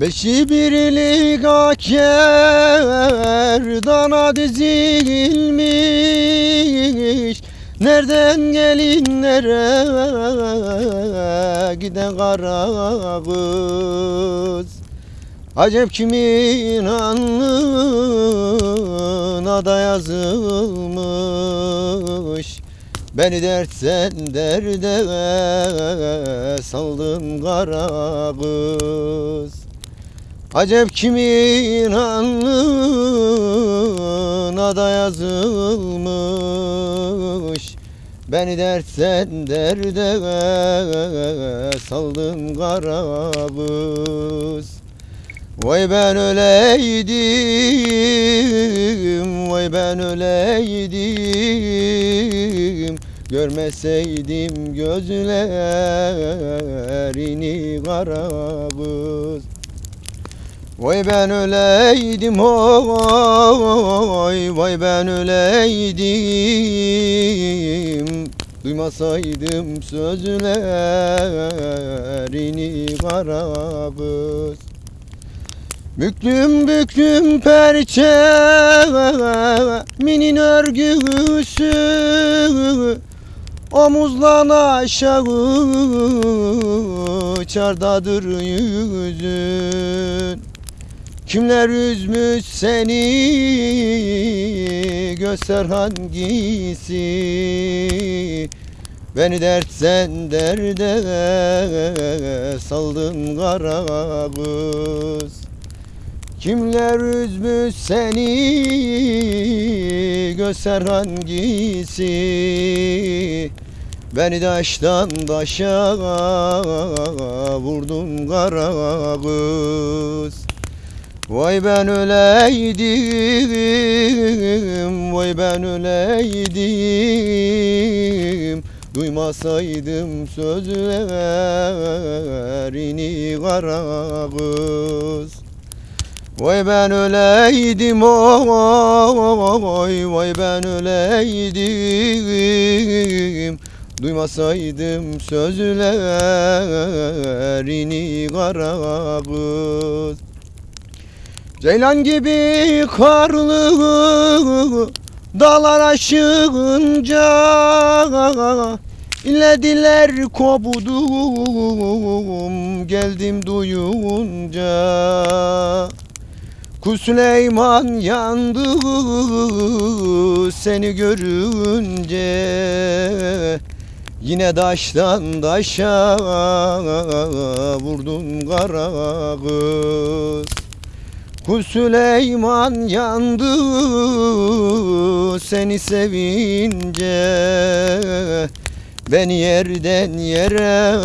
Beşi birlik aker dana dizilmiş. Nereden gelinlere giden kara kız? Acep kimin alnına da yazılmış? Beni dertten derde saldın kara kız Acep kimin alnına da yazılmış? Beni dertten derde saldın kara kız Vay ben öleydim, vay ben öleydim. Görmeseydim gözlerini kara kız Vay ben öleydim oy Vay ben öleydim. Duymasaydım sözlerini kara kız Büklüm büklüm perçe minin örgüsü. Omuzlan aşağı çardadır yüzün Kimler üzmüş seni? Göster hangisi? Beni dertten derde saldın kara kız. Kimler üzmüş seni? Göster hangisi? Beni taştan taşa vurdun kara kız Vay ben öleydim, vay ben öleydim. Duymasaydım sözlerini kara kız. Vay ben öleydim oy Vay ben öleydim. Duymasaydım sözlerini kara kız Ceylan gibi karlı dağlar aşığınca İllediler kovdum geldim duyunca. Kul Süleyman yandı seni görünce. Yine daştan daşa vurdun kara kız Kul Süleyman yandı seni sevince. Beni yerden yere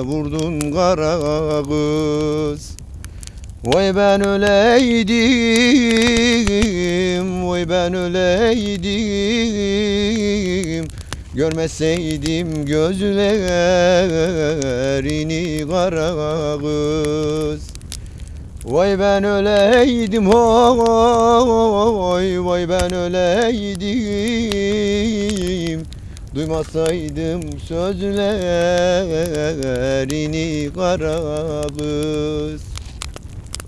vurdun kara kız. Vay ben öleydim, vay ben öleydim. Görmeseydim gözlerini kara kız Vay ben öleydim oy Vay ben öleydim. Duymasaydım sözlerini kara kız